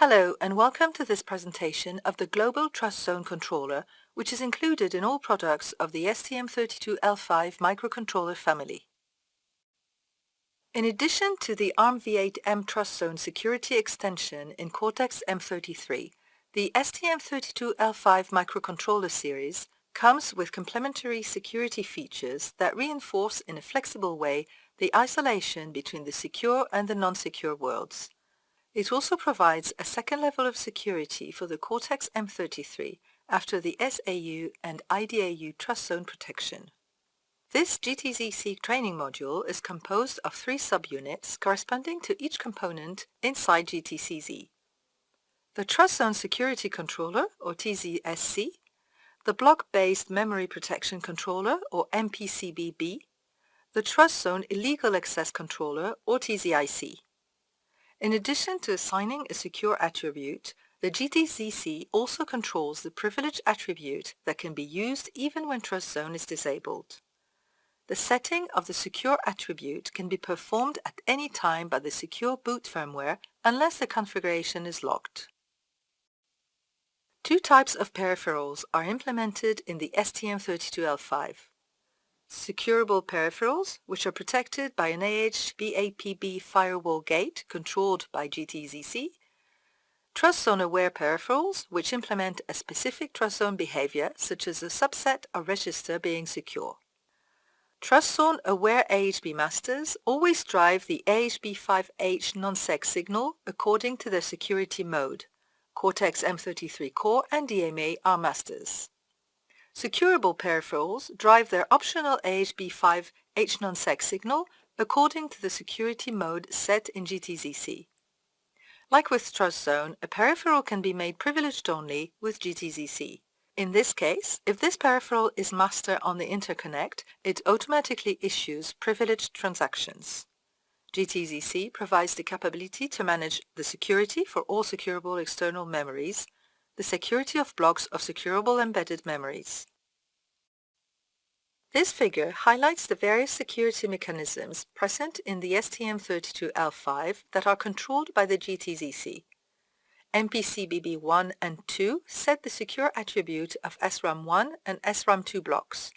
Hello and welcome to this presentation of the Global Trust Zone Controller, which is included in all products of the STM32L5 microcontroller family. In addition to the ARMv8M Trust Zone security extension in Cortex-M33, the STM32L5 microcontroller series comes with complementary security features that reinforce in a flexible way the isolation between the secure and the non-secure worlds. It also provides a second level of security for the Cortex-M33 after the SAU and IDAU trust zone protection. This GTZC training module is composed of three subunits corresponding to each component inside GTZC. The Trust Zone Security Controller, or TZSC, the Block-Based Memory Protection Controller, or MPCBB, the Trust Zone Illegal Access Controller, or TZIC. In addition to assigning a secure attribute, the GTZC also controls the privilege attribute that can be used even when Trust Zone is disabled. The setting of the secure attribute can be performed at any time by the secure boot firmware unless the configuration is locked. Two types of peripherals are implemented in the STM32L5. Securable peripherals, which are protected by an AHBAPB firewall gate controlled by GTZC. Trust Zone Aware peripherals, which implement a specific Trust Zone behavior, such as a subset or register being secure. Trust Zone Aware AHB masters always drive the AHB5H non-sec signal according to their security mode. Cortex-M33 Core and DMA are masters. Securable peripherals drive their optional AHB5 HNonSec signal according to the security mode set in GTZC. Like with Trust Zone, a peripheral can be made privileged only with GTZC. In this case, if this peripheral is master on the interconnect, it automatically issues privileged transactions. GTZC provides the capability to manage the security for all securable external memories, the security of blocks of securable embedded memories. This figure highlights the various security mechanisms present in the STM32L5 that are controlled by the GTZC. MPCBB1 and 2 set the secure attribute of SRAM1 and SRAM2 blocks.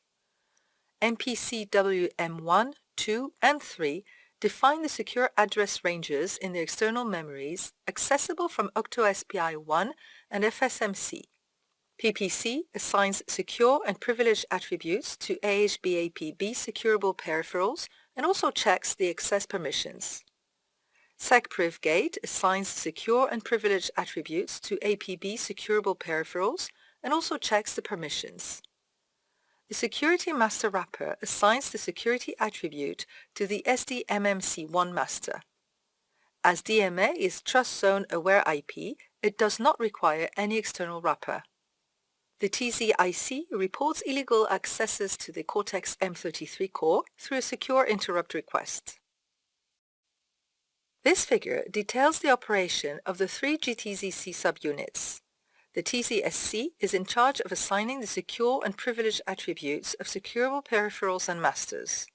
MPCWM1, 2, and 3 define the secure address ranges in the external memories accessible from OctoSPI1 and FSMC. PPC assigns secure and privileged attributes to AHBAPB securable peripherals and also checks the access permissions. SecPrivGate assigns secure and privileged attributes to APB securable peripherals and also checks the permissions. The Security Master Wrapper assigns the security attribute to the SDMMC1 master. As DMA is Trust Zone Aware IP, it does not require any external wrapper. The TZIC reports illegal accesses to the Cortex-M33 core through a secure interrupt request. This figure details the operation of the three GTZC subunits. The TZSC is in charge of assigning the secure and privileged attributes of securable peripherals and masters.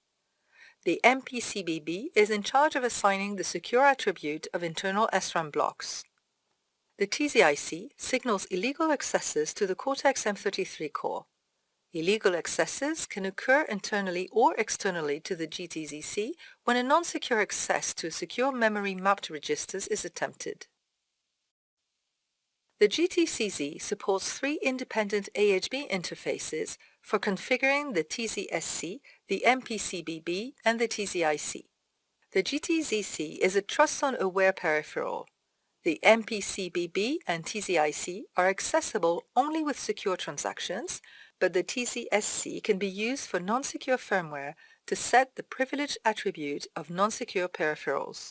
The MPCBB is in charge of assigning the secure attribute of internal SRAM blocks. The TZIC signals illegal accesses to the Cortex-M33 core. Illegal accesses can occur internally or externally to the GTZC when a non-secure access to a secure memory mapped registers is attempted. The GTZC supports three independent AHB interfaces for configuring the TZSC, the MPCBB, and the TZIC. The GTZC is a Trust Zone aware peripheral. The MPCBB and TZIC are accessible only with secure transactions, but the TZSC can be used for non-secure firmware to set the privilege attribute of non-secure peripherals.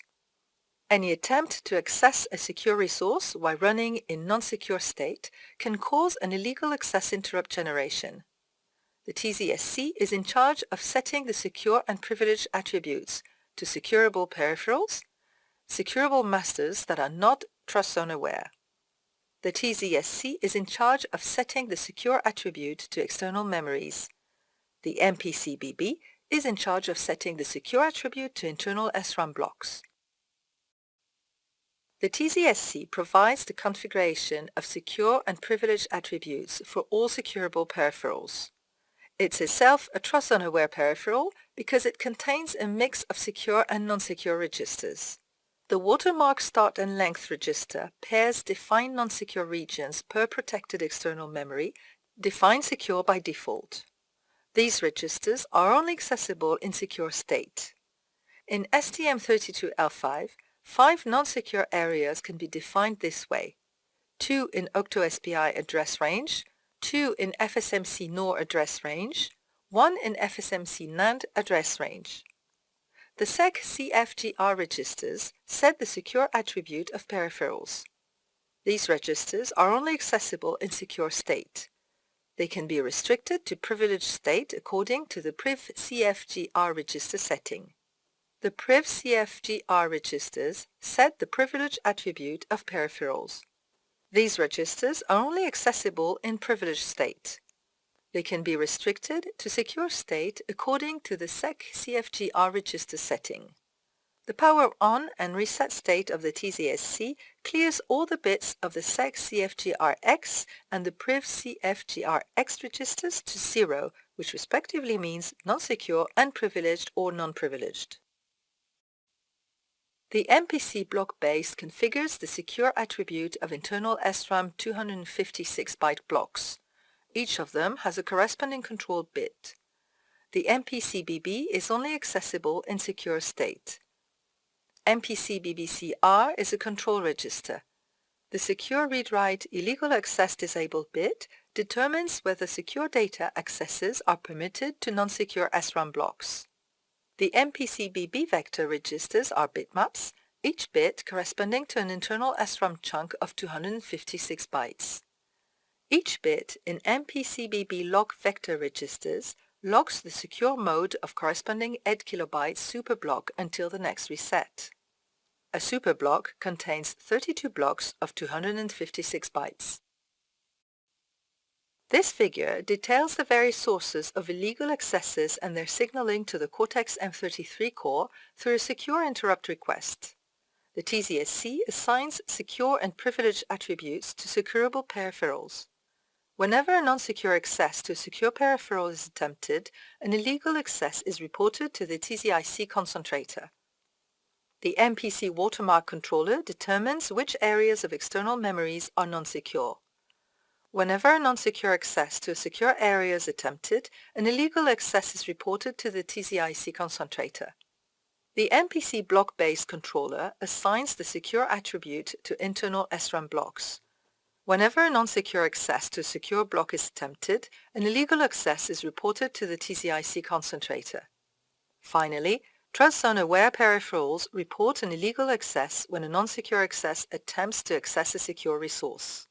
Any attempt to access a secure resource while running in non-secure state can cause an illegal access interrupt generation. The TZSC is in charge of setting the secure and privileged attributes to securable peripherals, securable masters that are not trust zone aware. The TZSC is in charge of setting the secure attribute to external memories. The MPCBB is in charge of setting the secure attribute to internal SRAM blocks. The TZSC provides the configuration of secure and privileged attributes for all securable peripherals. It's itself a trust zone aware peripheral because it contains a mix of secure and non-secure registers. The watermark start and length register pairs defined non-secure regions per protected external memory, defined secure by default. These registers are only accessible in secure state. In STM32L5, five non-secure areas can be defined this way. Two in OctoSPI address range, two in FSMC NOR address range, one in FSMC NAND address range. The SEC CFGR registers set the secure attribute of peripherals. These registers are only accessible in secure state. They can be restricted to privileged state according to the PRIV CFGR register setting. The PRIV CFGR registers set the privilege attribute of peripherals. These registers are only accessible in privileged state. They can be restricted to secure state according to the SEC CFGR register setting. The power on and reset state of the TZSC clears all the bits of the SEC CFGRX and the PRIV CFGRX registers to zero, which respectively means non-secure, unprivileged or non-privileged. The MPC block base configures the secure attribute of internal SRAM 256-byte blocks. Each of them has a corresponding control bit. The MPC-BB is only accessible in secure state. MPC-BBCR is a control register. The secure read-write illegal access disabled bit determines whether secure data accesses are permitted to non-secure SRAM blocks. The MPC-BB vector registers are bitmaps, each bit corresponding to an internal SRAM chunk of 256 bytes. Each bit in MPCBB log vector registers logs the secure mode of corresponding 8 kilobyte superblock until the next reset. A superblock contains 32 blocks of 256 bytes. This figure details the various sources of illegal accesses and their signaling to the Cortex-M33 core through a secure interrupt request. The TZSC assigns secure and privileged attributes to securable peripherals. Whenever a non-secure access to a secure peripheral is attempted, an illegal access is reported to the TZIC concentrator. The MPC watermark controller determines which areas of external memories are non-secure. Whenever a non-secure access to a secure area is attempted, an illegal access is reported to the TZIC concentrator. The MPC block-based controller assigns the secure attribute to internal SRAM blocks. Whenever a non-secure access to a secure block is attempted, an illegal access is reported to the TZIC concentrator. Finally, Trust Zone-aware peripherals report an illegal access when a non-secure access attempts to access a secure resource.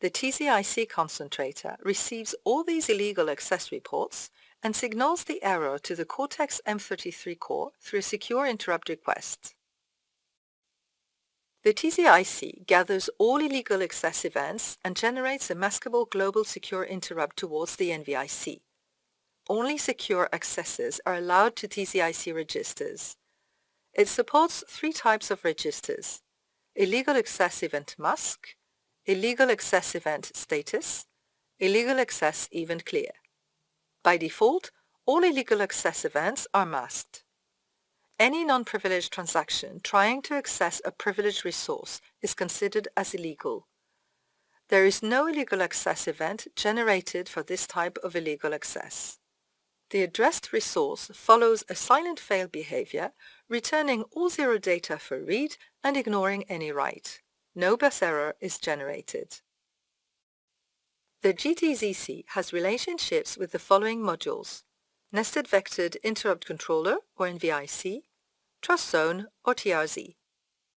The TZIC concentrator receives all these illegal access reports and signals the error to the Cortex-M33 core through a secure interrupt request. The TZIC gathers all illegal access events and generates a maskable global secure interrupt towards the NVIC. Only secure accesses are allowed to TZIC registers. It supports three types of registers, illegal access event mask, illegal access event status, illegal access event clear. By default, all illegal access events are masked. Any non-privileged transaction trying to access a privileged resource is considered as illegal. There is no illegal access event generated for this type of illegal access. The addressed resource follows a silent fail behavior, returning all zero data for read and ignoring any write. No bus error is generated. The GTZC has relationships with the following modules. Nested Vectored Interrupt Controller, or NVIC, Trust Zone, or TRZ.